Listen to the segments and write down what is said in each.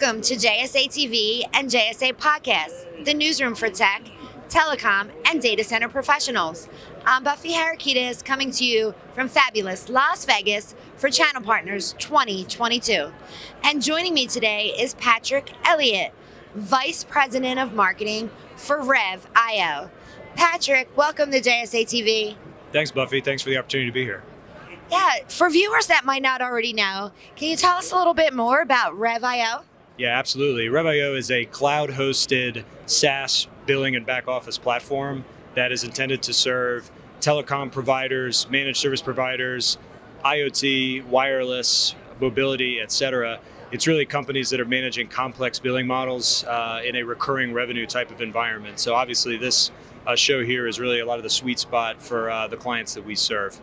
Welcome to JSA TV and JSA Podcast, the newsroom for tech, telecom, and data center professionals. I'm Buffy Harakidas coming to you from fabulous Las Vegas for Channel Partners 2022. And joining me today is Patrick Elliott, Vice President of Marketing for Rev.io. Patrick, welcome to JSA TV. Thanks, Buffy. Thanks for the opportunity to be here. Yeah, for viewers that might not already know, can you tell us a little bit more about Rev.io? Yeah, absolutely. Rev.io is a cloud hosted SaaS billing and back office platform that is intended to serve telecom providers, managed service providers, IoT, wireless, mobility, etc. It's really companies that are managing complex billing models uh, in a recurring revenue type of environment. So obviously, this uh, show here is really a lot of the sweet spot for uh, the clients that we serve.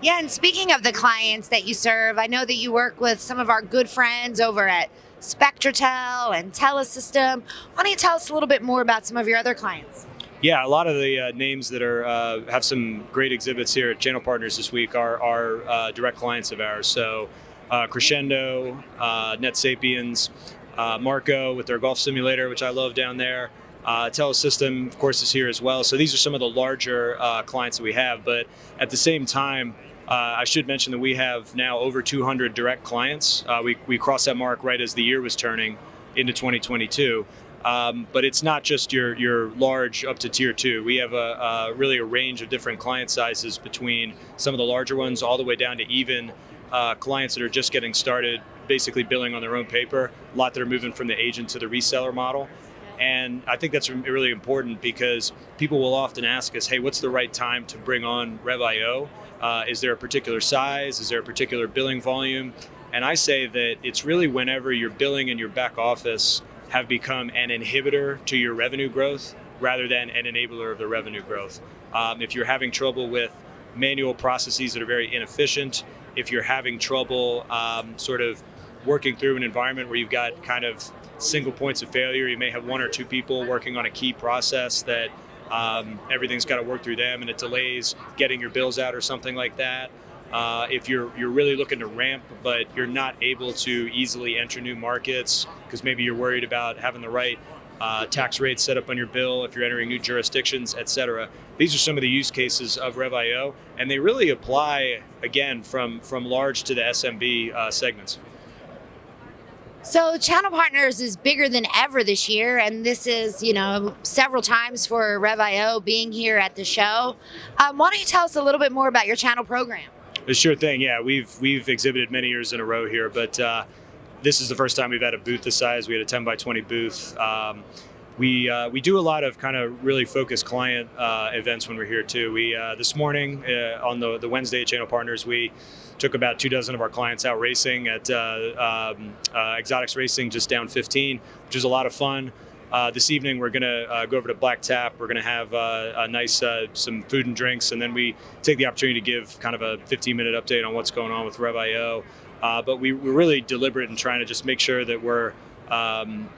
Yeah, and speaking of the clients that you serve, I know that you work with some of our good friends over at Spectrotel and Telesystem. Why don't you tell us a little bit more about some of your other clients? Yeah, a lot of the uh, names that are uh, have some great exhibits here at Channel Partners this week are, are uh, direct clients of ours. So uh, Crescendo, uh, NetSapiens, uh, Marco with their golf simulator, which I love down there. Uh, Telesystem, of course, is here as well. So these are some of the larger clients that we have. But at the same time, uh, I should mention that we have now over 200 direct clients. Uh, we, we crossed that mark right as the year was turning into 2022. Um, but it's not just your your large up to tier two. We have a, a, really a range of different client sizes between some of the larger ones all the way down to even uh, clients that are just getting started, basically billing on their own paper. A lot that are moving from the agent to the reseller model. And I think that's really important because people will often ask us, hey, what's the right time to bring on RevIO? Uh, is there a particular size? Is there a particular billing volume? And I say that it's really whenever your billing and your back office have become an inhibitor to your revenue growth rather than an enabler of the revenue growth. Um, if you're having trouble with manual processes that are very inefficient, if you're having trouble um, sort of working through an environment where you've got kind of single points of failure. You may have one or two people working on a key process that um, everything's got to work through them and it delays getting your bills out or something like that. Uh, if you're you're really looking to ramp, but you're not able to easily enter new markets because maybe you're worried about having the right uh, tax rates set up on your bill, if you're entering new jurisdictions, et cetera. These are some of the use cases of RevIO, and they really apply again from from large to the SMB uh, segments. So Channel Partners is bigger than ever this year, and this is, you know, several times for Rev.io being here at the show. Um, why don't you tell us a little bit more about your channel program? Sure thing. Yeah, we've we've exhibited many years in a row here, but uh, this is the first time we've had a booth this size. We had a 10 by 20 booth. Um, we uh, we do a lot of kind of really focused client uh, events when we're here too. We uh, this morning uh, on the the Wednesday Channel Partners we took about two dozen of our clients out racing at uh, um, uh, Exotics Racing just down 15, which is a lot of fun. this evening we're going to go over to Black Tap. We're going to have a nice some food and drinks, and then we take the opportunity to give kind of a 15 minute update on what's going on with Rev.io. but we, we're really deliberate in trying to just make sure that we're um,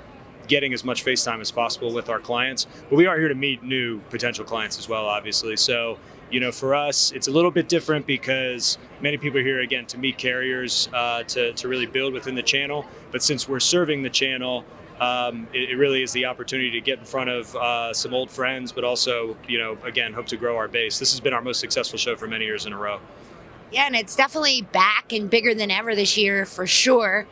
getting as much face time as possible with our clients. But we are here to meet new potential clients as well, obviously. So, you know, for us, it's a little bit different because many people are here again to meet carriers uh, to, to really build within the channel. But since we're serving the channel, um, it, it, really is the opportunity to get in front of uh, some old friends, but also, you know, again, hope to grow our base. This has been our most successful show for many years in a row. Yeah, and it's definitely back and bigger than ever this year for sure.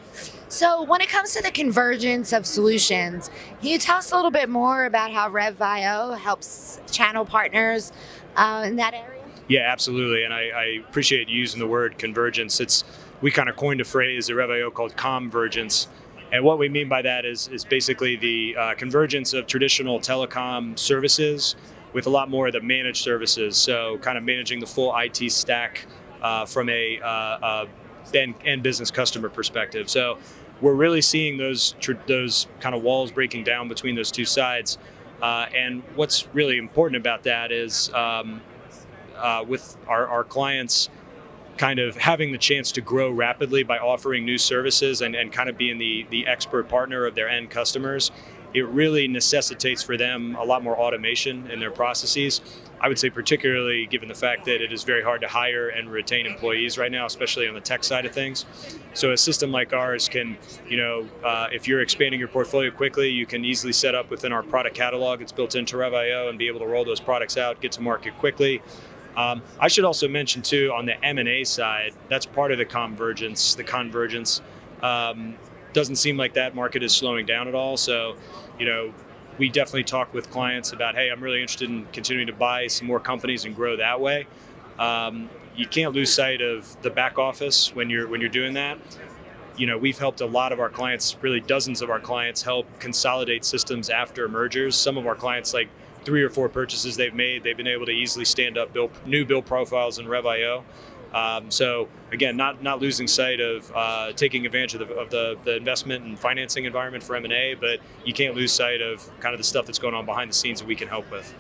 So, when it comes to the convergence of solutions, can you tell us a little bit more about how Rev.io helps channel partners uh, in that area? Yeah, absolutely. And I, I, appreciate using the word convergence. It's we kind of coined a phrase at Rev.io called convergence. And what we mean by that is, is basically the uh, convergence of traditional telecom services with a lot more of the managed services. So, kind of managing the full IT stack uh, from a uh, end, end business customer perspective. So we're really seeing those those kind of walls breaking down between those two sides. Uh, and what's really important about that is um, uh, with our, our, clients kind of having the chance to grow rapidly by offering new services and, and kind of being the, the expert partner of their end customers. it really necessitates for them a lot more automation in their processes. I would say, particularly given the fact that it is very hard to hire and retain employees right now, especially on the tech side of things. So, a system like ours can, you know, uh, if you're expanding your portfolio quickly, you can easily set up within our product catalog. It's built into RevIO and be able to roll those products out, get to market quickly. Um, I should also mention too on the M&A side, that's part of the convergence. The convergence um, doesn't seem like that market is slowing down at all. So, you know, we definitely talk with clients about, hey, I'm really interested in continuing to buy some more companies and grow that way. Um, you can't lose sight of the back office when you're when you're doing that. You know, we've helped a lot of our clients, really dozens of our clients, help consolidate systems after mergers. Some of our clients, like three or four purchases they've made, they've been able to easily stand up bill, new bill profiles in RevIO. Um, so again, not not losing sight of uh, taking advantage of, the, of the, the, investment and financing environment for M&A, but you can't lose sight of kind of the stuff that's going on behind the scenes that we can help with.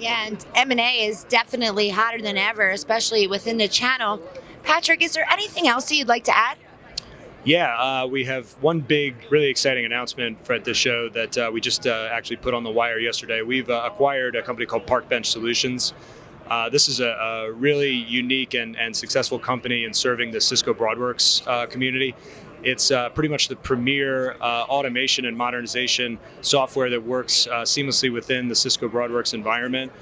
Yeah, and M&A is definitely hotter than ever, especially within the channel. Patrick, is there anything else that you'd like to add? Yeah, uh, we have one big, really exciting announcement for at this show that uh, we just uh, actually put on the wire yesterday. We've uh, acquired a company called Park Bench Solutions. Uh, this is a, a, really unique and, and, successful company in serving the Cisco Broadworks uh, community. It's pretty much the premier automation and modernization software that works seamlessly within the Cisco Broadworks environment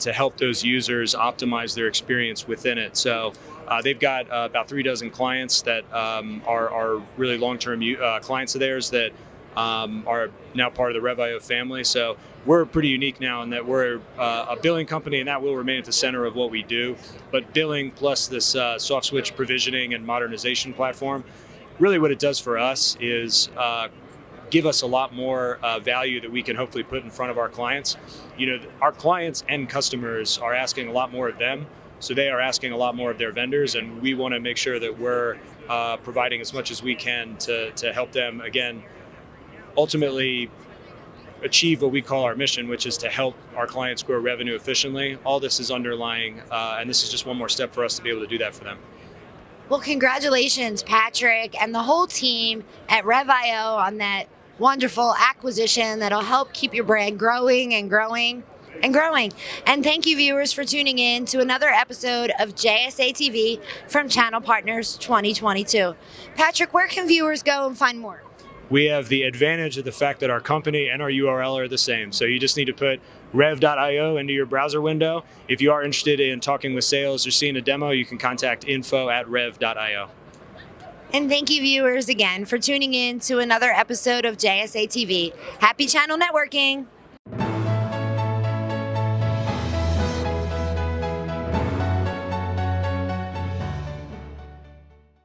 to help those users optimize their experience within it. So. Uh, they've got uh, about three dozen clients that um, are, are, really long-term uh, clients of theirs that um, are now part of the RevIO family. So we're pretty unique now in that we're uh, a billing company, and that will remain at the center of what we do. But billing plus this uh, soft switch provisioning and modernization platform, really what it does for us is uh, give us a lot more uh, value that we can hopefully put in front of our clients. You know, our clients and customers are asking a lot more of them. So they are asking a lot more of their vendors, and we want to make sure that we're uh, providing as much as we can to, to help them, again, ultimately achieve what we call our mission, which is to help our clients grow revenue efficiently. All this is underlying, uh, and this is just one more step for us to be able to do that for them. Well, congratulations, Patrick, and the whole team at RevIO on that wonderful acquisition that'll help keep your brand growing and growing and growing. And thank you, viewers, for tuning in to another episode of JSA TV from Channel Partners 2022. Patrick, where can viewers go and find more? We have the advantage of the fact that our company and our URL are the same. So you just need to put rev.io into your browser window. If you are interested in talking with sales or seeing a demo, you can contact info at rev.io. And thank you, viewers, again for tuning in to another episode of JSA TV. Happy channel networking.